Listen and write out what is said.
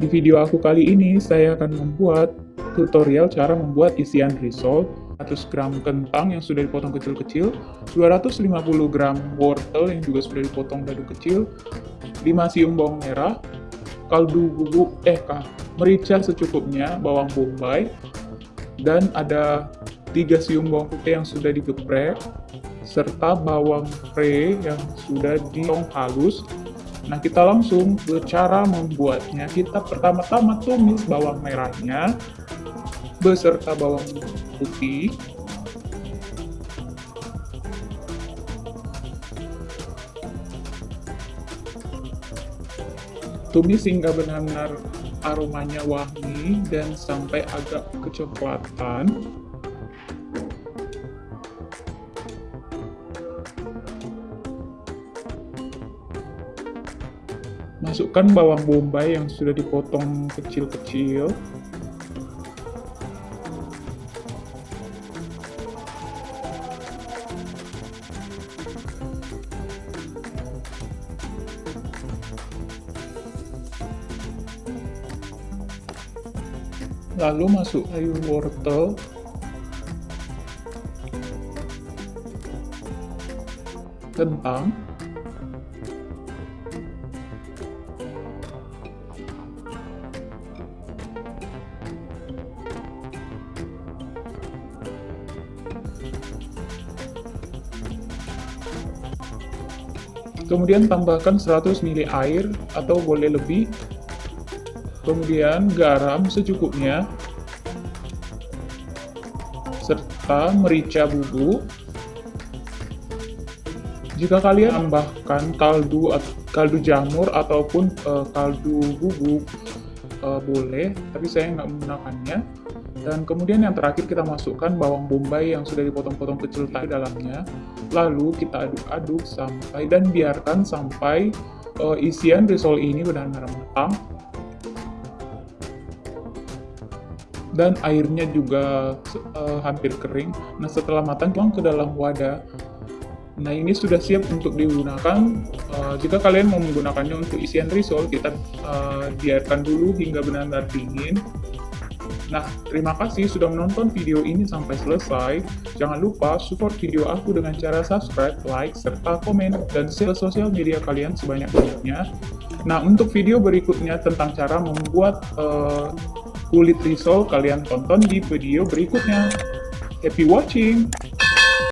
Di video aku kali ini, saya akan membuat tutorial cara membuat isian risol 100 gram kentang yang sudah dipotong kecil-kecil, 250 gram wortel yang juga sudah dipotong dadu kecil, 5 siung bawang merah, kaldu bubuk, eh kah, merica secukupnya, bawang bombay, dan ada 3 siung bawang putih yang sudah digeprek, serta bawang pre yang sudah dipotong halus, Nah, kita langsung ke cara membuatnya. Kita pertama-tama tumis bawang merahnya beserta bawang putih. Tumis hingga benar-benar aromanya wangi dan sampai agak kecoklatan. Masukkan bawang bombay yang sudah dipotong kecil-kecil. Lalu masuk sayur wortel kentang Kemudian tambahkan 100 ml air atau boleh lebih. Kemudian garam secukupnya. Serta merica bubuk. Jika kalian tambahkan kaldu kaldu jamur ataupun uh, kaldu bubuk uh, boleh, tapi saya nggak menggunakannya. Dan kemudian yang terakhir kita masukkan bawang bombay yang sudah dipotong-potong kecil tadi dalamnya. Lalu kita aduk-aduk sampai dan biarkan sampai uh, isian risol ini benar-benar matang. Dan airnya juga uh, hampir kering. Nah setelah matang tuang ke dalam wadah. Nah ini sudah siap untuk digunakan. Uh, jika kalian mau menggunakannya untuk isian risol, kita uh, biarkan dulu hingga benar-benar dingin Nah, terima kasih sudah menonton video ini sampai selesai. Jangan lupa support video aku dengan cara subscribe, like, serta komen, dan share sosial media kalian sebanyak-banyaknya. Nah, untuk video berikutnya tentang cara membuat uh, kulit risol, kalian tonton di video berikutnya. Happy watching!